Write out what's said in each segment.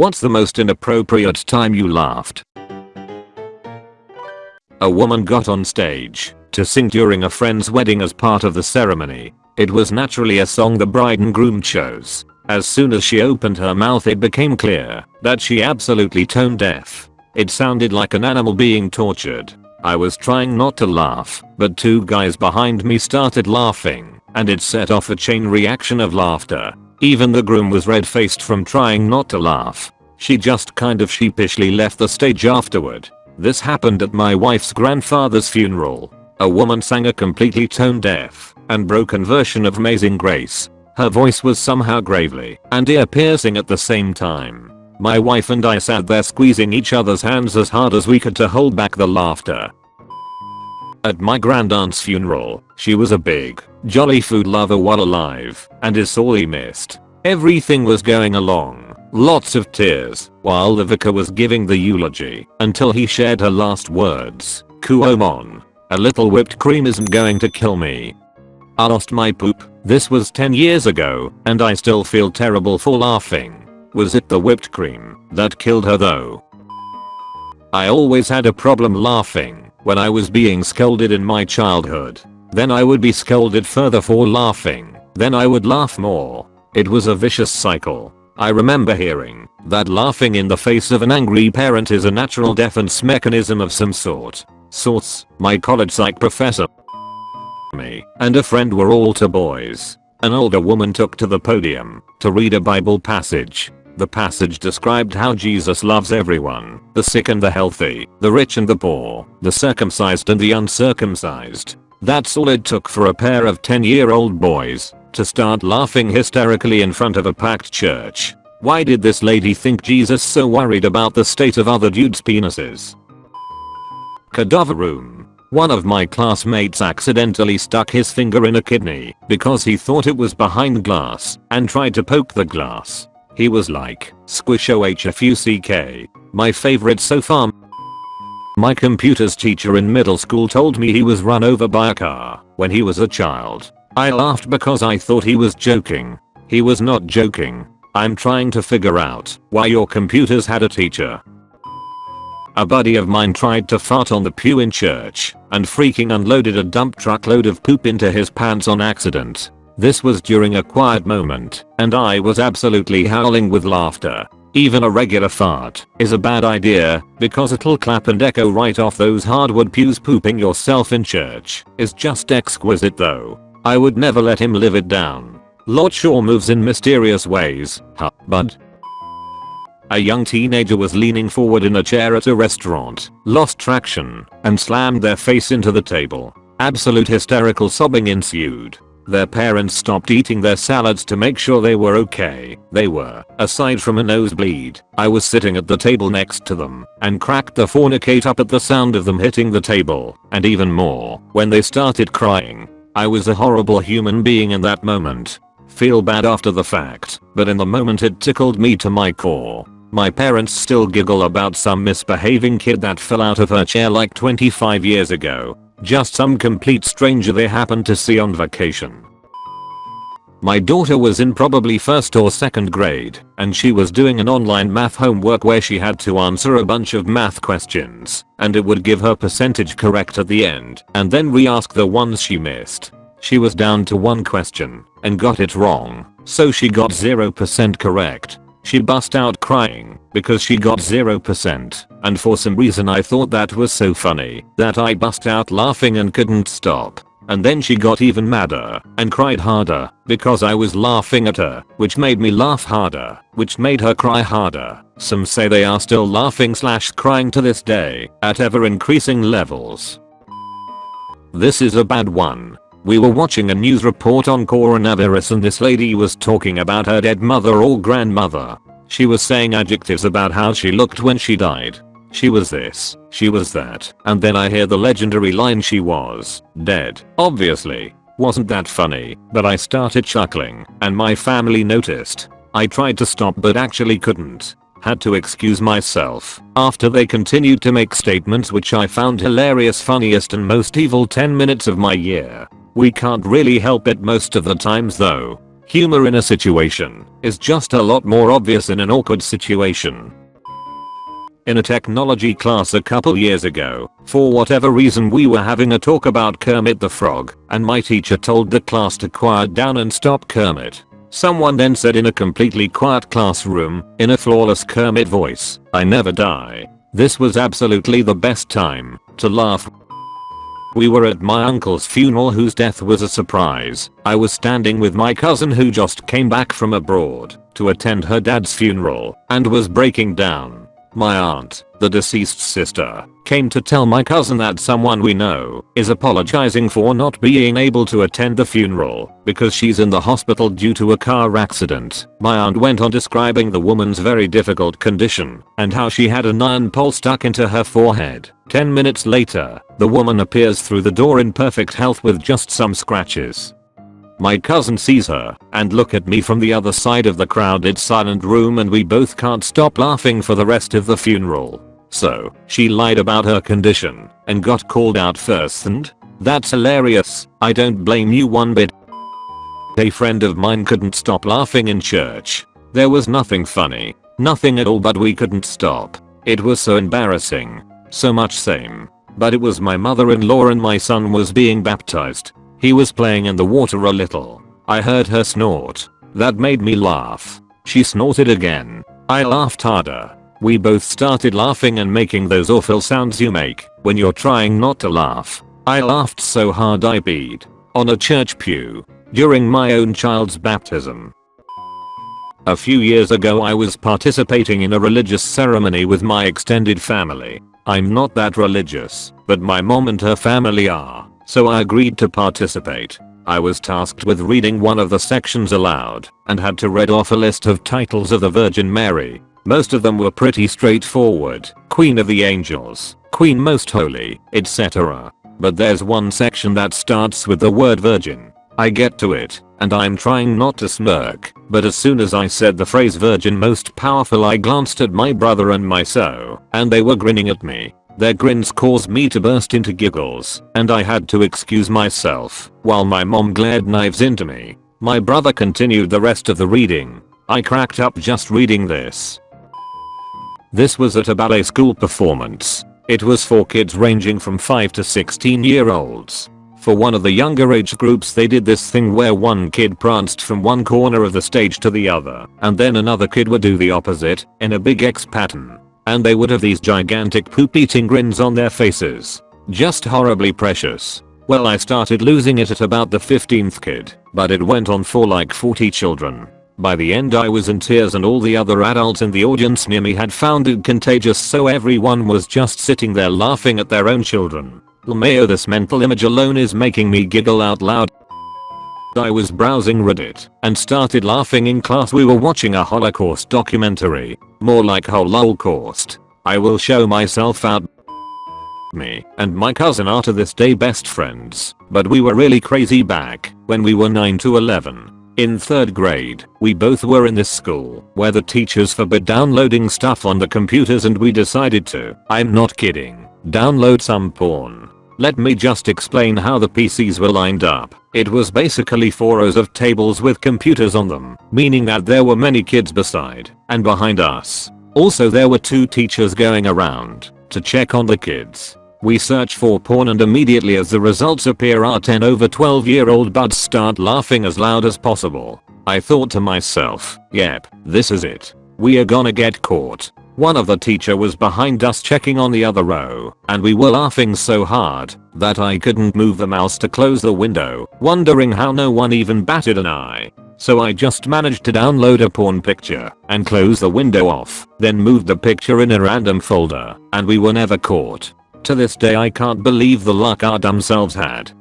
What's the most inappropriate time you laughed? A woman got on stage to sing during a friend's wedding as part of the ceremony. It was naturally a song the bride and groom chose. As soon as she opened her mouth it became clear that she absolutely tone deaf. It sounded like an animal being tortured. I was trying not to laugh, but two guys behind me started laughing, and it set off a chain reaction of laughter. Even the groom was red-faced from trying not to laugh. She just kind of sheepishly left the stage afterward. This happened at my wife's grandfather's funeral. A woman sang a completely tone deaf and broken version of Amazing Grace. Her voice was somehow gravely and ear piercing at the same time. My wife and I sat there squeezing each other's hands as hard as we could to hold back the laughter. At my grandaunt's funeral, she was a big, jolly food lover while alive and is sorely missed. Everything was going along, lots of tears, while the vicar was giving the eulogy until he shared her last words, Kuomon. A little whipped cream isn't going to kill me. I lost my poop, this was 10 years ago, and I still feel terrible for laughing. Was it the whipped cream that killed her though? I always had a problem laughing when I was being scolded in my childhood. Then I would be scolded further for laughing. Then I would laugh more. It was a vicious cycle. I remember hearing that laughing in the face of an angry parent is a natural defense mechanism of some sort. Sorts, my college psych professor me and a friend were all two boys. An older woman took to the podium to read a Bible passage the passage described how Jesus loves everyone, the sick and the healthy, the rich and the poor, the circumcised and the uncircumcised. That's all it took for a pair of 10 year old boys to start laughing hysterically in front of a packed church. Why did this lady think Jesus so worried about the state of other dudes penises? Cadaver room. One of my classmates accidentally stuck his finger in a kidney because he thought it was behind glass and tried to poke the glass. He was like, squish OHFUCK. My favorite so far. My computer's teacher in middle school told me he was run over by a car when he was a child. I laughed because I thought he was joking. He was not joking. I'm trying to figure out why your computers had a teacher. A buddy of mine tried to fart on the pew in church and freaking unloaded a dump truck load of poop into his pants on accident. This was during a quiet moment, and I was absolutely howling with laughter. Even a regular fart is a bad idea because it'll clap and echo right off those hardwood pews pooping yourself in church is just exquisite though. I would never let him live it down. Lord Shaw moves in mysterious ways, huh, bud. A young teenager was leaning forward in a chair at a restaurant, lost traction, and slammed their face into the table. Absolute hysterical sobbing ensued. Their parents stopped eating their salads to make sure they were okay. They were, aside from a nosebleed. I was sitting at the table next to them and cracked the fornicate up at the sound of them hitting the table and even more when they started crying. I was a horrible human being in that moment. Feel bad after the fact, but in the moment it tickled me to my core. My parents still giggle about some misbehaving kid that fell out of her chair like 25 years ago just some complete stranger they happened to see on vacation. My daughter was in probably first or second grade and she was doing an online math homework where she had to answer a bunch of math questions and it would give her percentage correct at the end and then re-ask the ones she missed. She was down to one question and got it wrong so she got 0% correct she bust out crying because she got 0% and for some reason I thought that was so funny that I bust out laughing and couldn't stop. And then she got even madder and cried harder because I was laughing at her which made me laugh harder which made her cry harder. Some say they are still laughing slash crying to this day at ever increasing levels. This is a bad one we were watching a news report on coronavirus and this lady was talking about her dead mother or grandmother. She was saying adjectives about how she looked when she died. She was this, she was that, and then I hear the legendary line she was dead. Obviously. Wasn't that funny, but I started chuckling, and my family noticed. I tried to stop but actually couldn't. Had to excuse myself after they continued to make statements which I found hilarious funniest and most evil 10 minutes of my year. We can't really help it most of the times though. Humor in a situation is just a lot more obvious in an awkward situation. In a technology class a couple years ago, for whatever reason we were having a talk about Kermit the Frog, and my teacher told the class to quiet down and stop Kermit. Someone then said in a completely quiet classroom, in a flawless Kermit voice, I never die. This was absolutely the best time to laugh we were at my uncle's funeral whose death was a surprise. I was standing with my cousin who just came back from abroad to attend her dad's funeral and was breaking down. My aunt, the deceased sister, came to tell my cousin that someone we know is apologizing for not being able to attend the funeral because she's in the hospital due to a car accident. My aunt went on describing the woman's very difficult condition and how she had an iron pole stuck into her forehead. 10 minutes later, the woman appears through the door in perfect health with just some scratches. My cousin sees her and look at me from the other side of the crowded silent room and we both can't stop laughing for the rest of the funeral. So, she lied about her condition and got called out first and? That's hilarious, I don't blame you one bit. A friend of mine couldn't stop laughing in church. There was nothing funny. Nothing at all but we couldn't stop. It was so embarrassing. So much same. But it was my mother-in-law and my son was being baptized he was playing in the water a little. I heard her snort. That made me laugh. She snorted again. I laughed harder. We both started laughing and making those awful sounds you make when you're trying not to laugh. I laughed so hard I peed. On a church pew. During my own child's baptism. A few years ago I was participating in a religious ceremony with my extended family. I'm not that religious, but my mom and her family are so I agreed to participate. I was tasked with reading one of the sections aloud and had to read off a list of titles of the Virgin Mary. Most of them were pretty straightforward, Queen of the Angels, Queen Most Holy, etc. But there's one section that starts with the word virgin. I get to it, and I'm trying not to smirk, but as soon as I said the phrase virgin most powerful I glanced at my brother and my so, and they were grinning at me. Their grins caused me to burst into giggles, and I had to excuse myself while my mom glared knives into me. My brother continued the rest of the reading. I cracked up just reading this. This was at a ballet school performance. It was for kids ranging from 5 to 16 year olds. For one of the younger age groups they did this thing where one kid pranced from one corner of the stage to the other and then another kid would do the opposite in a big X pattern and they would have these gigantic poop eating grins on their faces. Just horribly precious. Well I started losing it at about the 15th kid, but it went on for like 40 children. By the end I was in tears and all the other adults in the audience near me had found it contagious so everyone was just sitting there laughing at their own children. LMAO this mental image alone is making me giggle out loud. I was browsing Reddit and started laughing in class we were watching a holocaust documentary. More like holocaust. I will show myself out. Me and my cousin are to this day best friends, but we were really crazy back when we were 9 to 11. In 3rd grade, we both were in this school where the teachers forbid downloading stuff on the computers and we decided to, I'm not kidding, download some porn. Let me just explain how the PCs were lined up. It was basically four rows of tables with computers on them, meaning that there were many kids beside and behind us. Also there were two teachers going around to check on the kids. We search for porn and immediately as the results appear our 10 over 12 year old buds start laughing as loud as possible. I thought to myself, yep, this is it. We are gonna get caught. One of the teacher was behind us checking on the other row, and we were laughing so hard that I couldn't move the mouse to close the window, wondering how no one even batted an eye. So I just managed to download a porn picture and close the window off, then moved the picture in a random folder, and we were never caught. To this day I can't believe the luck our dumb selves had.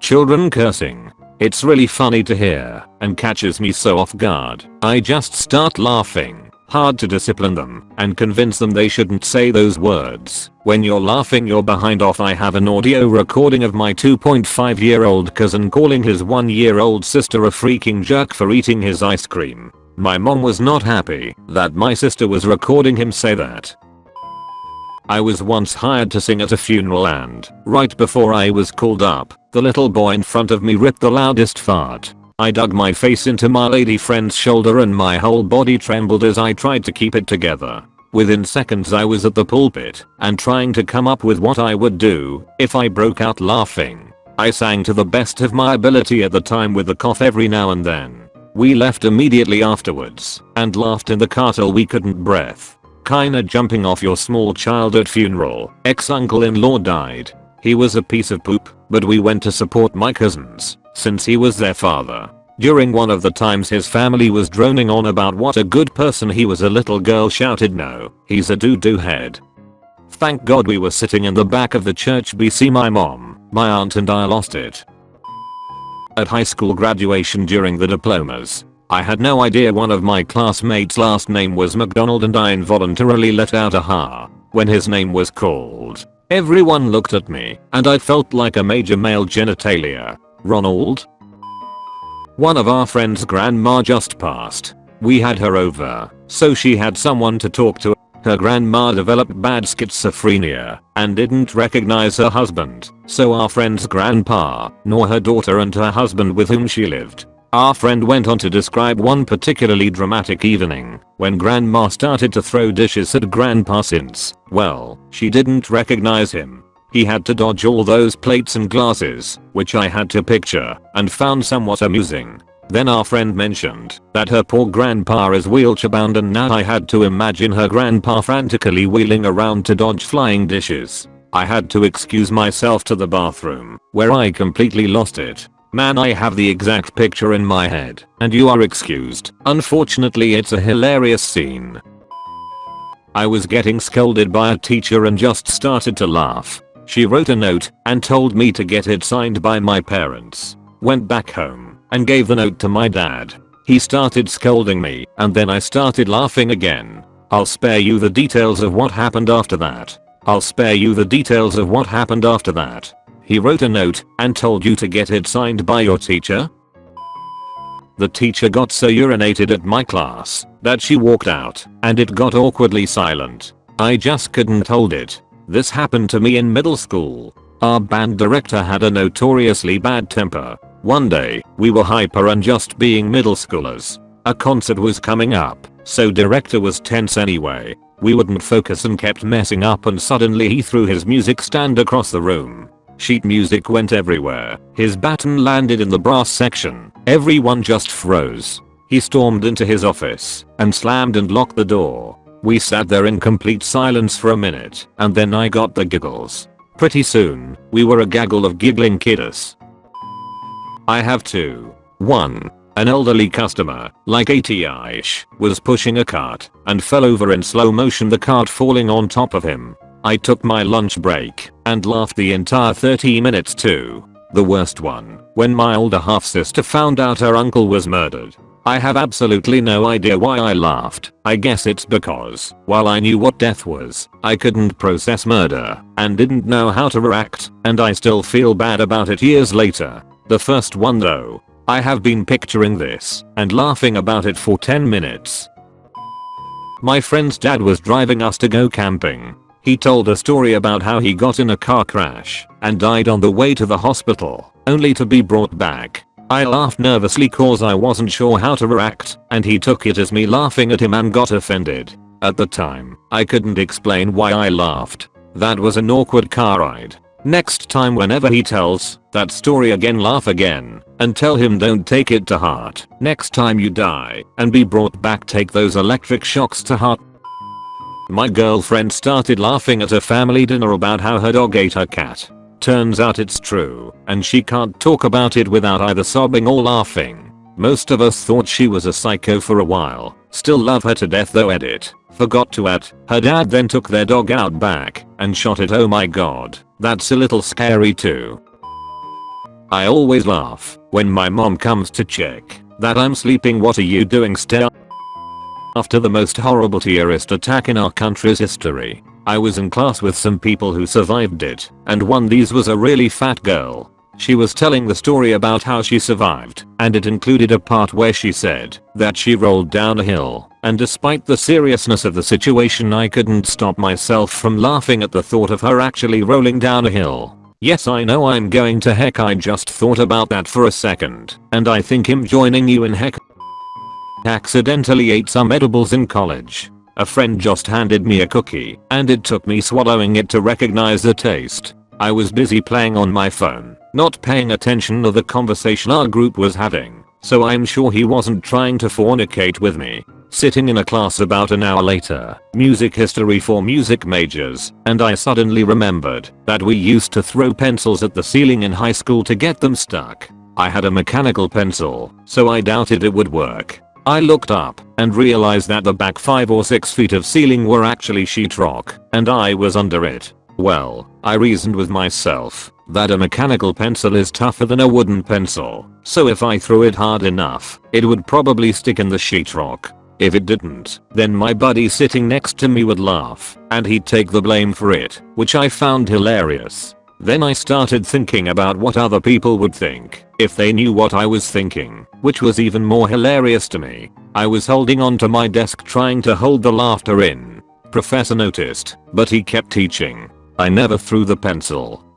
Children cursing. It's really funny to hear and catches me so off guard. I just start laughing Hard to discipline them and convince them they shouldn't say those words. When you're laughing you're behind off I have an audio recording of my 2.5 year old cousin calling his 1 year old sister a freaking jerk for eating his ice cream. My mom was not happy that my sister was recording him say that. I was once hired to sing at a funeral and, right before I was called up, the little boy in front of me ripped the loudest fart I dug my face into my lady friend's shoulder and my whole body trembled as I tried to keep it together. Within seconds I was at the pulpit and trying to come up with what I would do if I broke out laughing. I sang to the best of my ability at the time with a cough every now and then. We left immediately afterwards and laughed in the car till we couldn't breath. Kinda jumping off your small child at funeral. Ex-uncle-in-law died. He was a piece of poop, but we went to support my cousins, since he was their father. During one of the times his family was droning on about what a good person he was a little girl shouted no, he's a doo-doo head. Thank god we were sitting in the back of the church BC my mom, my aunt and I lost it. At high school graduation during the diplomas, I had no idea one of my classmates last name was McDonald and I involuntarily let out a ha when his name was called. Everyone looked at me and I felt like a major male genitalia. Ronald? One of our friend's grandma just passed. We had her over, so she had someone to talk to. Her grandma developed bad schizophrenia and didn't recognize her husband, so our friend's grandpa, nor her daughter and her husband with whom she lived, our friend went on to describe one particularly dramatic evening when grandma started to throw dishes at grandpa since, well, she didn't recognize him. He had to dodge all those plates and glasses, which I had to picture and found somewhat amusing. Then our friend mentioned that her poor grandpa is wheelchair bound and now I had to imagine her grandpa frantically wheeling around to dodge flying dishes. I had to excuse myself to the bathroom, where I completely lost it Man I have the exact picture in my head, and you are excused. Unfortunately it's a hilarious scene. I was getting scolded by a teacher and just started to laugh. She wrote a note and told me to get it signed by my parents. Went back home and gave the note to my dad. He started scolding me and then I started laughing again. I'll spare you the details of what happened after that. I'll spare you the details of what happened after that. He wrote a note and told you to get it signed by your teacher? The teacher got so urinated at my class that she walked out and it got awkwardly silent. I just couldn't hold it. This happened to me in middle school. Our band director had a notoriously bad temper. One day, we were hyper and just being middle schoolers. A concert was coming up, so director was tense anyway. We wouldn't focus and kept messing up and suddenly he threw his music stand across the room. Sheet music went everywhere. His baton landed in the brass section. Everyone just froze. He stormed into his office and slammed and locked the door. We sat there in complete silence for a minute and then I got the giggles. Pretty soon, we were a gaggle of giggling kiddos. I have two. 1. An elderly customer, like 80ish, was pushing a cart and fell over in slow motion the cart falling on top of him. I took my lunch break and laughed the entire 30 minutes too. The worst one, when my older half sister found out her uncle was murdered. I have absolutely no idea why I laughed. I guess it's because, while I knew what death was, I couldn't process murder and didn't know how to react, and I still feel bad about it years later. The first one though, I have been picturing this and laughing about it for 10 minutes. My friend's dad was driving us to go camping he told a story about how he got in a car crash and died on the way to the hospital, only to be brought back. I laughed nervously cause I wasn't sure how to react and he took it as me laughing at him and got offended. At the time, I couldn't explain why I laughed. That was an awkward car ride. Next time whenever he tells that story again laugh again and tell him don't take it to heart. Next time you die and be brought back take those electric shocks to heart. My girlfriend started laughing at a family dinner about how her dog ate her cat. Turns out it's true, and she can't talk about it without either sobbing or laughing. Most of us thought she was a psycho for a while. Still love her to death though edit. Forgot to add, her dad then took their dog out back and shot it oh my god, that's a little scary too. I always laugh when my mom comes to check that I'm sleeping what are you doing stare after the most horrible terrorist attack in our country's history, I was in class with some people who survived it, and one of these was a really fat girl. She was telling the story about how she survived, and it included a part where she said that she rolled down a hill, and despite the seriousness of the situation I couldn't stop myself from laughing at the thought of her actually rolling down a hill. Yes I know I'm going to heck I just thought about that for a second and I think him joining you in heck accidentally ate some edibles in college. A friend just handed me a cookie and it took me swallowing it to recognize the taste. I was busy playing on my phone, not paying attention to the conversation our group was having, so I'm sure he wasn't trying to fornicate with me. Sitting in a class about an hour later, music history for music majors, and I suddenly remembered that we used to throw pencils at the ceiling in high school to get them stuck. I had a mechanical pencil, so I doubted it would work. I looked up and realized that the back 5 or 6 feet of ceiling were actually sheetrock, and I was under it. Well, I reasoned with myself that a mechanical pencil is tougher than a wooden pencil, so if I threw it hard enough, it would probably stick in the sheetrock. If it didn't, then my buddy sitting next to me would laugh, and he'd take the blame for it, which I found hilarious. Then I started thinking about what other people would think if they knew what I was thinking, which was even more hilarious to me. I was holding onto my desk trying to hold the laughter in. Professor noticed, but he kept teaching. I never threw the pencil.